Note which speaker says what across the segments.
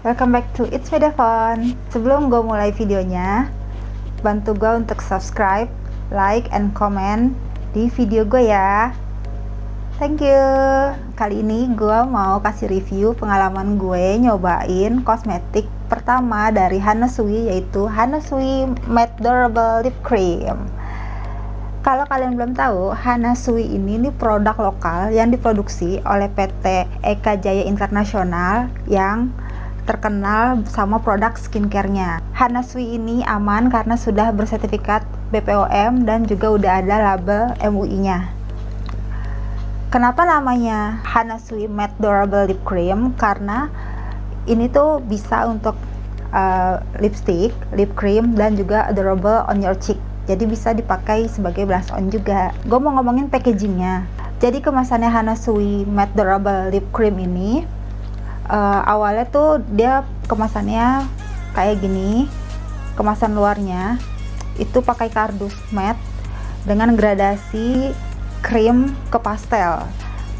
Speaker 1: Welcome back to It's Me Devon Sebelum gue mulai videonya Bantu gue untuk subscribe, like, and comment di video gue ya. Thank you. Kali ini gue mau kasih review pengalaman gue nyobain kosmetik pertama dari Hanasui Yaitu Hanasui Matte Durable Lip Cream. Kalau kalian belum tahu, Hanasui ini ini produk lokal yang diproduksi oleh PT Eka Jaya Internasional yang terkenal sama produk skincare-nya. Hanasui ini aman karena sudah bersertifikat BPOM dan juga udah ada label MUI-nya. Kenapa namanya Hanasui Matte Durable Lip Cream? Karena ini tuh bisa untuk uh, lipstick, lip cream, dan juga durable on your cheek. Jadi bisa dipakai sebagai blush on juga. Gue mau ngomongin packagingnya. Jadi kemasannya Hanasui Matte Durable Lip Cream ini uh, awalnya tuh dia kemasannya kayak gini kemasan luarnya itu pakai kardus matte dengan gradasi krim ke pastel.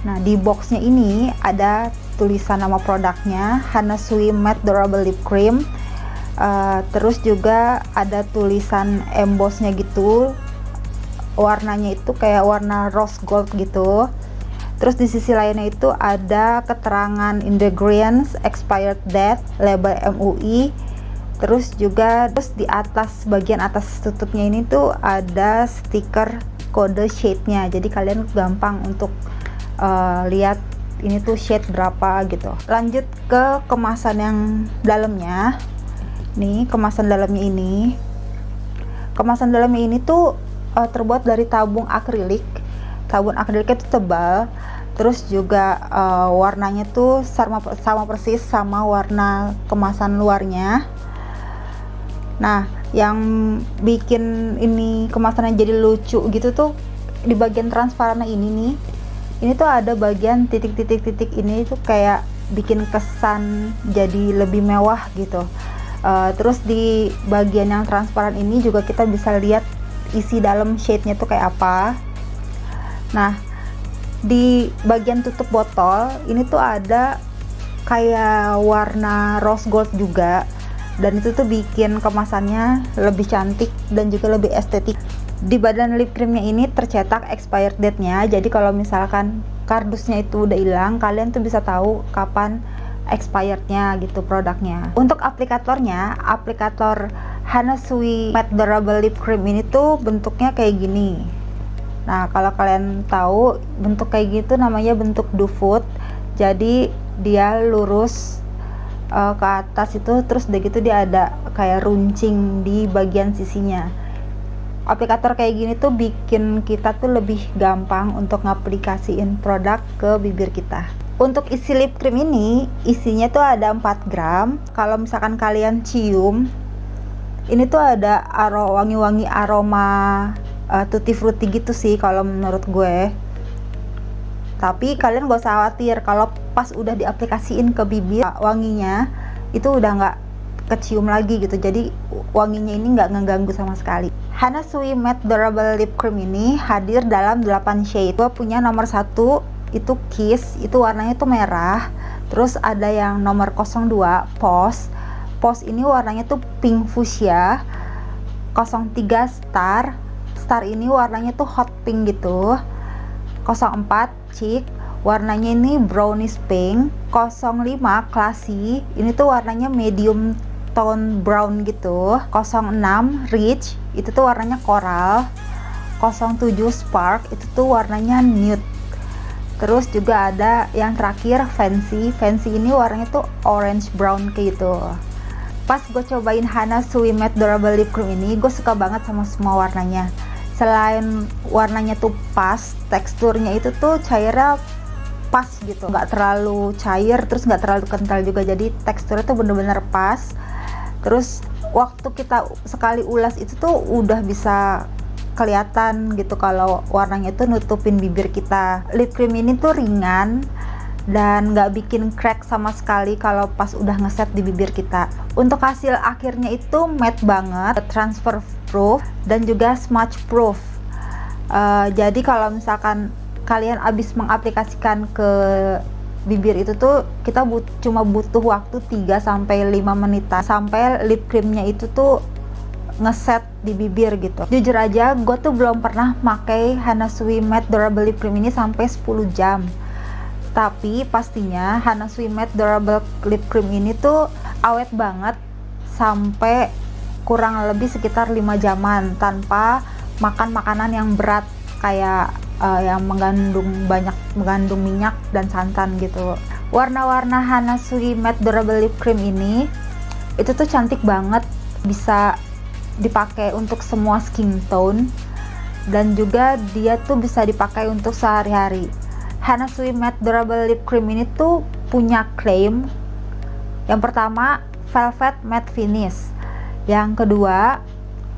Speaker 1: Nah di boxnya ini ada tulisan nama produknya Hanasui Matte Durable Lip Cream. Uh, terus juga ada tulisan embossnya gitu. Warnanya itu kayak warna rose gold gitu Terus di sisi lainnya itu ada keterangan ingredients, expired date, label MUI. Terus juga terus di atas bagian atas tutupnya ini tuh ada stiker kode shade-nya. Jadi kalian gampang untuk uh, lihat ini tuh shade berapa gitu. Lanjut ke kemasan yang dalamnya. Nih, kemasan dalamnya ini. Kemasan dalamnya ini tuh uh, terbuat dari tabung akrilik sabun akriliknya itu tebal terus juga uh, warnanya tuh sama sama persis sama warna kemasan luarnya. Nah yang bikin ini kemasannya jadi lucu gitu tuh di bagian transparannya ini nih ini tuh ada bagian titik-titik-titik ini tuh kayak bikin kesan jadi lebih mewah gitu. Uh, terus di bagian yang transparan ini juga kita bisa lihat isi dalam shade-nya tuh kayak apa. Nah, di bagian tutup botol ini tuh ada kayak warna rose gold juga. Dan itu tuh bikin kemasannya lebih cantik dan juga lebih estetik. Di badan lip creamnya ini tercetak expired date nya jadi kalau misalkan kardusnya itu udah hilang kalian tuh bisa tahu kapan expirednya gitu produknya. Untuk aplikatornya aplikator Hanasui Matte Durable Lip Cream ini tuh bentuknya kayak gini Nah, kalau kalian tahu bentuk kayak gitu namanya bentuk foot. Jadi dia lurus uh, ke atas itu terus udah gitu dia ada kayak runcing di bagian sisinya. Aplikator kayak gini tuh bikin kita tuh lebih gampang untuk ngaplikasiin produk ke bibir kita. Untuk isi lip cream ini, isinya tuh ada 4 gram. Kalau misalkan kalian cium, ini tuh ada aroma wangi-wangi aroma uh, tutti frutti gitu sih kalau menurut gue. Tapi kalian gak usah khawatir kalau pas udah diaplikasiin ke bibir wanginya itu udah nggak kecium lagi gitu. Jadi wanginya ini nggak ngeganggu sama sekali. Hana Sui Matte Durable Lip Cream ini hadir dalam 8 shade. Gue punya nomor satu itu Kiss itu warnanya tuh merah. Terus ada yang nomor 02 Pos Pos ini warnanya tuh pink fuchsia 03 Star star ini warnanya tuh hot pink gitu. 04 chic warnanya ini brownish pink. 05 classy. Ini tuh warnanya medium tone brown gitu. 06 rich. Itu tuh warnanya coral. 07 spark. Itu tuh warnanya nude. Terus juga ada yang terakhir fancy. Fancy ini warnanya tuh orange brown kayak gitu. Pas gue cobain Hana Sui Matte Durable Lip Cream ini gue suka banget sama semua warnanya selain warnanya tuh pas teksturnya itu tuh cairnya pas gitu. Nggak terlalu cair terus nggak terlalu kental juga. Jadi teksturnya tuh bener-bener pas. Terus waktu kita sekali ulas itu tuh udah bisa kelihatan gitu kalau warnanya tuh nutupin bibir kita. Lip cream ini tuh ringan dan nggak bikin crack sama sekali kalau pas udah ngeset di bibir kita. Untuk hasil akhirnya itu matte banget. Transfer proof dan juga smudge proof. Uh, jadi kalau misalkan kalian habis mengaplikasikan ke bibir itu tuh kita but cuma butuh waktu 3 sampai 5 menitan sampai lip creamnya itu tuh ngeset di bibir gitu. Jujur aja gue tuh belum pernah pakai Hanasui Matte Durable Lip Cream ini sampai 10 jam. Tapi pastinya Hanasui Matte Durable Lip Cream ini tuh awet banget sampai kurang lebih sekitar 5 jaman tanpa makan makanan yang berat kayak uh, yang mengandung banyak mengandung minyak dan santan gitu. Warna-warna Hanasui Matte Durable Lip Cream ini itu tuh cantik banget bisa dipakai untuk semua skin tone dan juga dia tuh bisa dipakai untuk sehari-hari. Hanasui Matte Durable Lip Cream ini tuh punya klaim yang pertama velvet matte finish yang kedua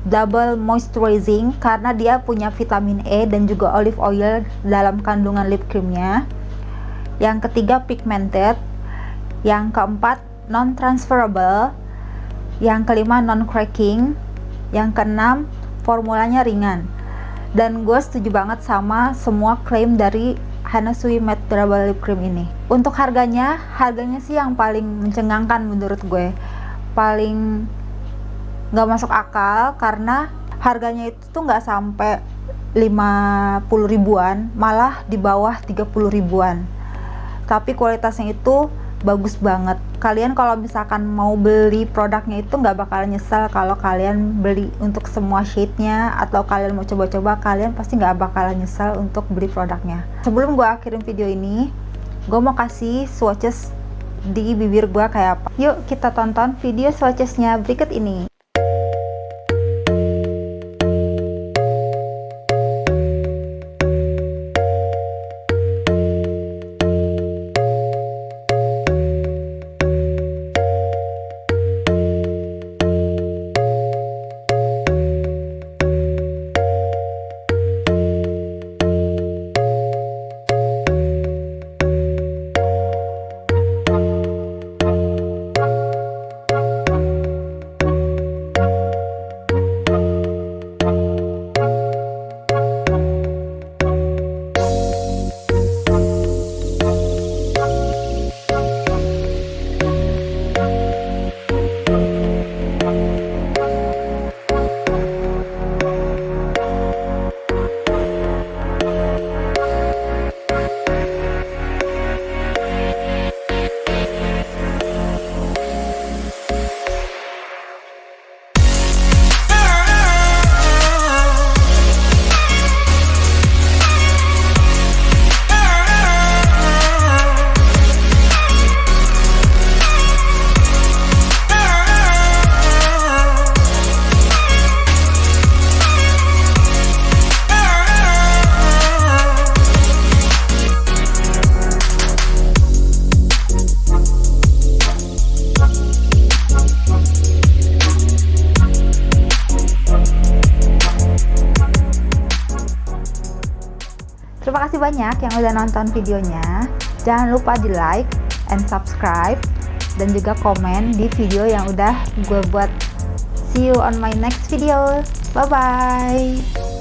Speaker 1: double moisturizing karena dia punya vitamin E dan juga olive oil dalam kandungan lip creamnya. Yang ketiga pigmented. Yang keempat non transferable yang kelima non cracking yang keenam formulanya ringan. Dan gue setuju banget sama semua klaim dari Hanasui Matte Durable Lip Cream ini. Untuk harganya harganya sih yang paling mencengangkan menurut gue. Paling nggak masuk akal karena harganya itu tuh nggak sampai 50 ribuan malah di bawah 30 ribuan. Tapi kualitasnya itu bagus banget. Kalian kalau misalkan mau beli produknya itu nggak bakal nyesel kalau kalian beli untuk semua shade-nya atau kalian mau coba-coba kalian pasti nggak bakal nyesel untuk beli produknya. Sebelum gue akhirin video ini gue mau kasih swatches di bibir gue kayak apa. Yuk kita tonton video swatchesnya berikut ini Terima kasih banyak yang udah nonton videonya. Jangan lupa di like and subscribe dan juga komen di video yang udah gue buat. See you on my next video. Bye bye.